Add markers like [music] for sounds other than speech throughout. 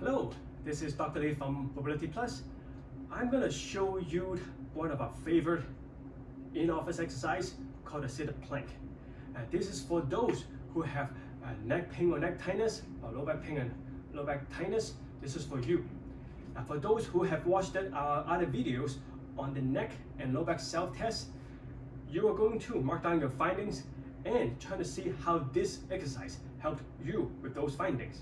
Hello, this is Dr. Lee from Mobility Plus. I'm going to show you one of our favorite in-office exercise called the seated plank. Uh, this is for those who have uh, neck pain or neck tightness or low back pain and low back tightness. This is for you. Uh, for those who have watched our other videos on the neck and low back self-test, you are going to mark down your findings and try to see how this exercise helped you with those findings.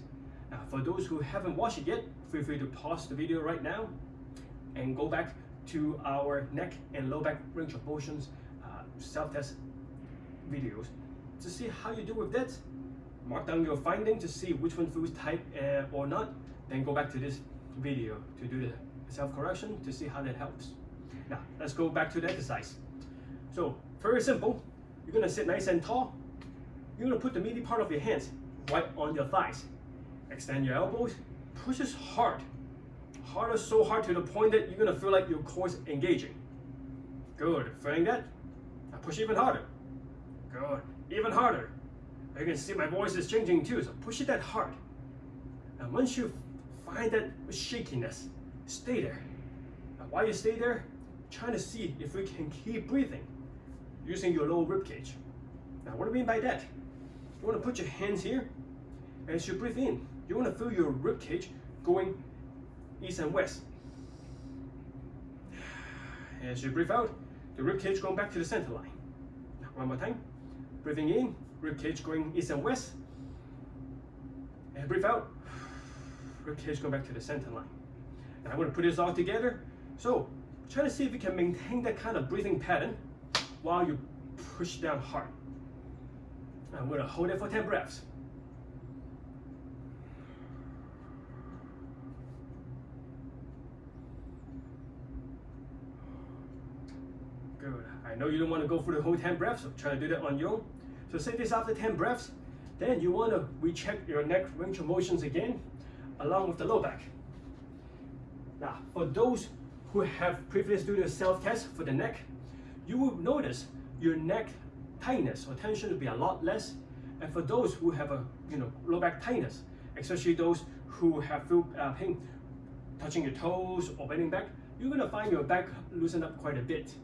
Now, for those who haven't watched it yet, feel free to pause the video right now and go back to our neck and low back range of motions uh, self-test videos to see how you do with that. Mark down your findings to see which one feels tight uh, or not. Then go back to this video to do the self-correction to see how that helps. Now, let's go back to the exercise. So, very simple. You're gonna sit nice and tall. You're gonna put the meaty part of your hands right on your thighs. Extend your elbows, push as hard. Harder, so hard to the point that you're gonna feel like your core is engaging. Good, feeling that? Now push even harder. Good, even harder. You can see my voice is changing too, so push it that hard. And once you find that shakiness, stay there. Now while you stay there, trying to see if we can keep breathing using your lower rib cage. Now what do I mean by that? You want to put your hands here and as you breathe in. You want to feel your rib cage going east and west. [sighs] As you breathe out, the rib cage going back to the center line. One more time. Breathing in, rib cage going east and west. And breathe out, [sighs] rib cage going back to the center line. And I'm going to put this all together. So try to see if you can maintain that kind of breathing pattern while you push down hard. I'm going to hold it for 10 breaths. Good. I know you don't want to go through the whole 10 breaths, so try to do that on your own. So say this after 10 breaths, then you want to recheck your neck range of motions again, along with the low back. Now, for those who have previously done a self-test for the neck, you will notice your neck tightness or tension will be a lot less. And for those who have a you know low back tightness, especially those who have feel uh, pain touching your toes or bending back, you're gonna find your back loosen up quite a bit.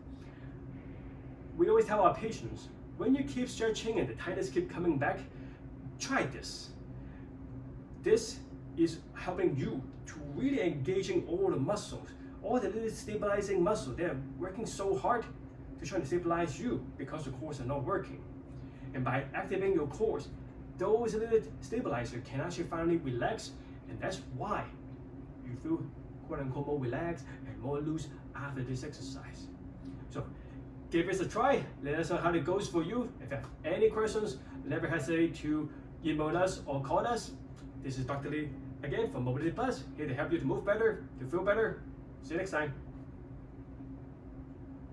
We always tell our patients, when you keep stretching and the tightness keep coming back, try this. This is helping you to really engaging all the muscles, all the little stabilizing muscles. They're working so hard to try to stabilize you because the cores are not working. And by activating your cores, those little stabilizer can actually finally relax, and that's why you feel quote unquote more relaxed and more loose after this exercise. So give this a try. Let us know how it goes for you. If you have any questions, never hesitate to email us or call us. This is Dr. Lee again from Mobility Plus, here to help you to move better, to feel better. See you next time.